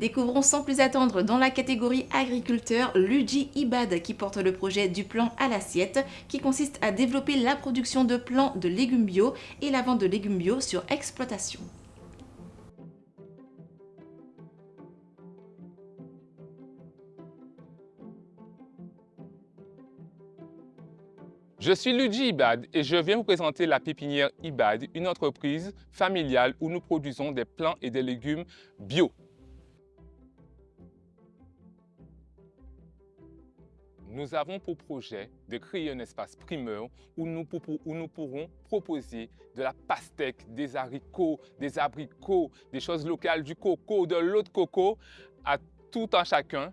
Découvrons sans plus attendre dans la catégorie agriculteur Luigi Ibad qui porte le projet du plan à l'assiette qui consiste à développer la production de plants de légumes bio et la vente de légumes bio sur exploitation. Je suis Luigi Ibad et je viens vous présenter la pépinière Ibad, une entreprise familiale où nous produisons des plants et des légumes bio. Nous avons pour projet de créer un espace primeur où nous, pourrons proposer de la pastèque, des haricots, des abricots, des choses locales, du coco, de l'eau de coco, à tout un chacun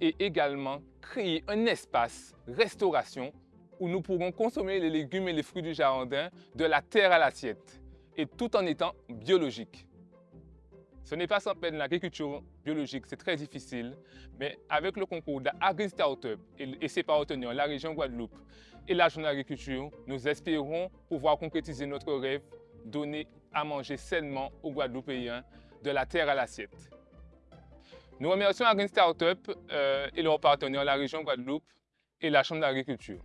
et également créer un espace restauration où nous pourrons consommer les légumes et les fruits du jardin de la terre à l'assiette, et tout en étant biologique. Ce n'est pas sans peine l'agriculture biologique, c'est très difficile, mais avec le concours d'Agri Startup et ses partenaires, la région Guadeloupe et la Journée d'agriculture, nous espérons pouvoir concrétiser notre rêve, donner à manger sainement aux Guadeloupéens de la terre à l'assiette. Nous remercions Agri Startup euh, et leurs partenaires, la région Guadeloupe et la Chambre d'agriculture.